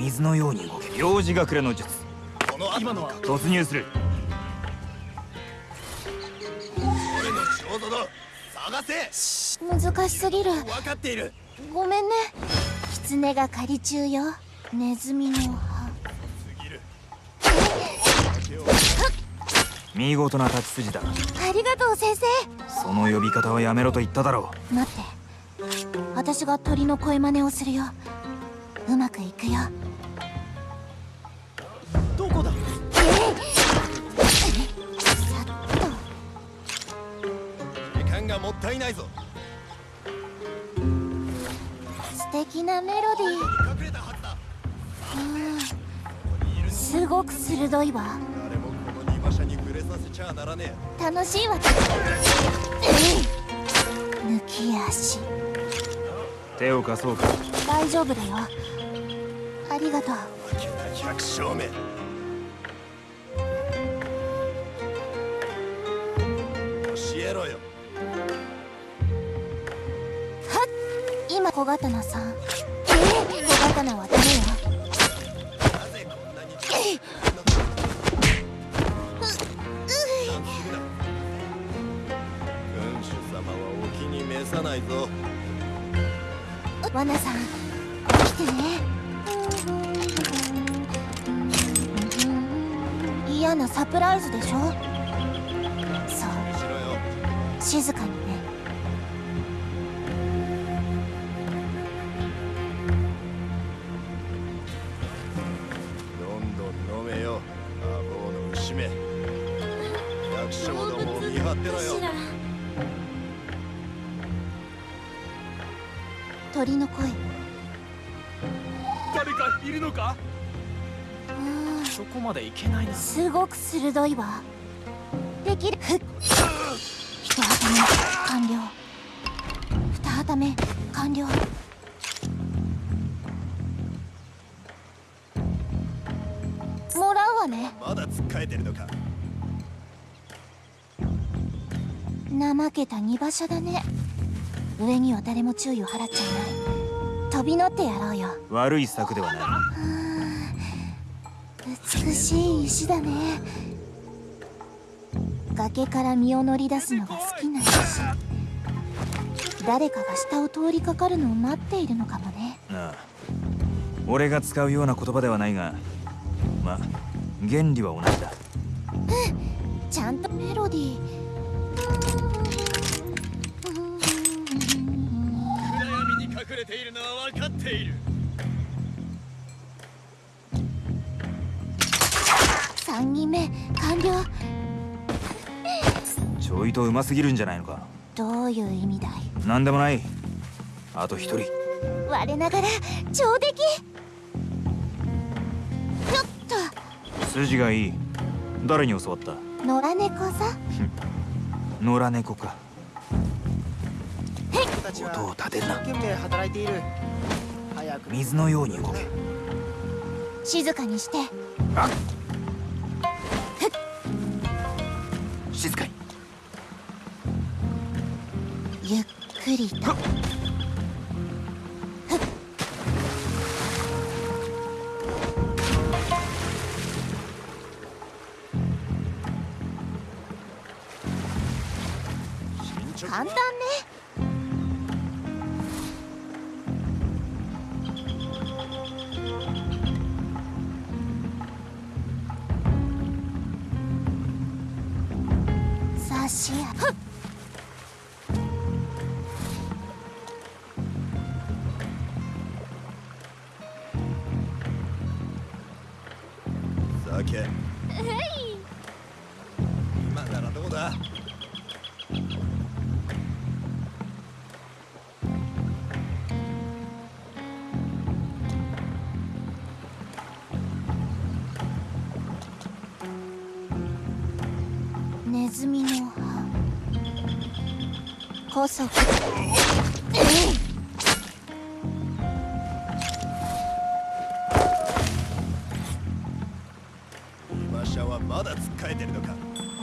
水のように動け幼児隠れの術。この今のは。突入する。俺の仕事だ。探せ。難しすぎる。分かっている。ごめんね。狐が狩り中よ。ネズミの歯。すぎる。見事な立ち筋だ。ありがとう先生。その呼び方はやめろと言っただろ待って。私が鳥の声真似をするよ。うまくいくよないぞ。素敵なメロディ隠れたはずだーすごく鋭いわ。誰もこの荷馬車に触れさせちゃならね楽しいわ。抜き足。う手を貸そうか。大丈夫だよ。ありがとう。え百姓目。教えろよ小刀さん小刀はダメよないぞワナさん来てね嫌なサプライズでしょそう静かにねどもを見張ってろよ鳥の声。誰かいるのか？うん。そこまでいけないな。すごく鋭いわ。できる。ふっ。一旗目完了。二旗目完了。もらうわね。まだつっかえてるのか？怠けた荷馬車だね。上には誰も注意を払っちゃいない。飛び乗ってやろうよ。悪い策ではない。美しい石だね。崖から身を乗り出すのが好きな石。誰かが下を通りかかるのを待っているのかもね。なあ。俺が使うような言葉ではないがまあ原理は同じだ。ちゃんとメロディーれているのは分かっている。3人目完了。ちょいとうますぎるんじゃないのか？どういう意味だい？なんでもない。あと一人。我ながら上出来。ちょっ筋がいい。誰に教わった？と野良猫さ 野良猫か僕たち音をは立てるな。一生懸命働いている。早く。水のように動け。静かにして。静かに。ゆっくりと。簡単ねしやふっ。酒。今ならどうだ？ネズミこそ馬車はまだつっかえてるのか？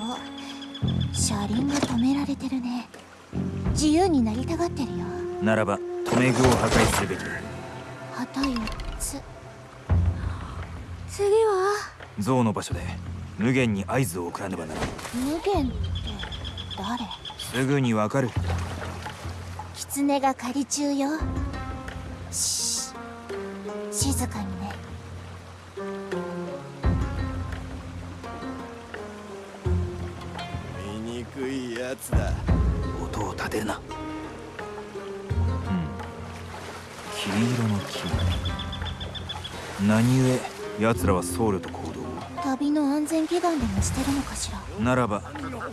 お車輪が止められてるね。自由になりたがってるよ。ならば留め具を破壊するべき。だ旗4つ。次は？象の場所で無限に合図を送らねばならない無限って誰？すぐにわかる。狐が仮中よ。し静かにね。醜いやつだ。音を立てるな。うん。黄色の木。何故奴らは僧侶と行動を？旅の安全祈願でもしてるのかしら？ならば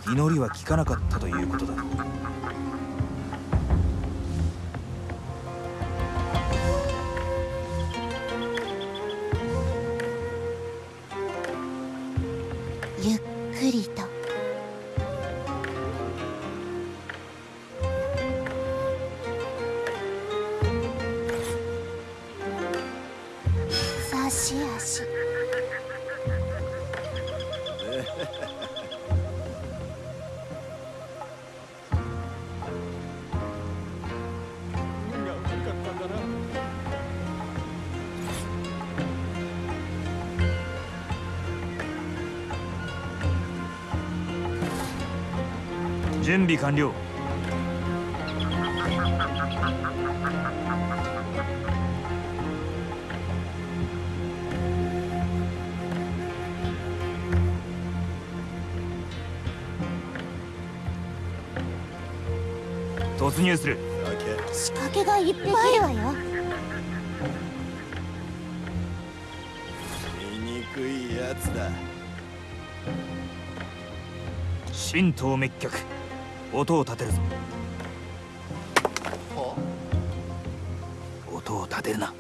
祈りは聞かなかったということだ。準備完了。突入する。酒仕掛けがいっぱいあるわよ。醜いやつだ。神道滅却音を立てるぞ。音を立てるな。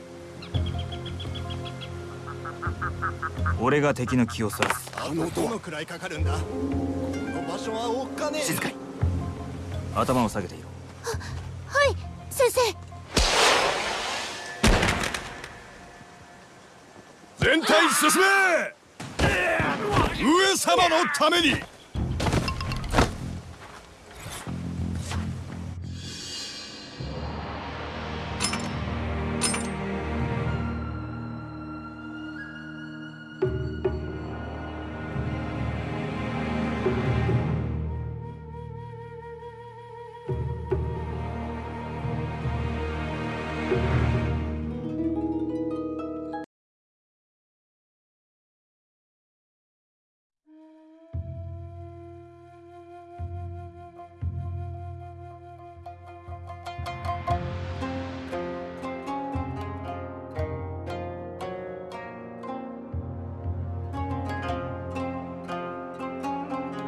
俺が敵の気をそらす。あのどのくらいかかるんだ。この場所はおっかねえ。静かに。頭を下げていろはい先生。全体進め！上様のために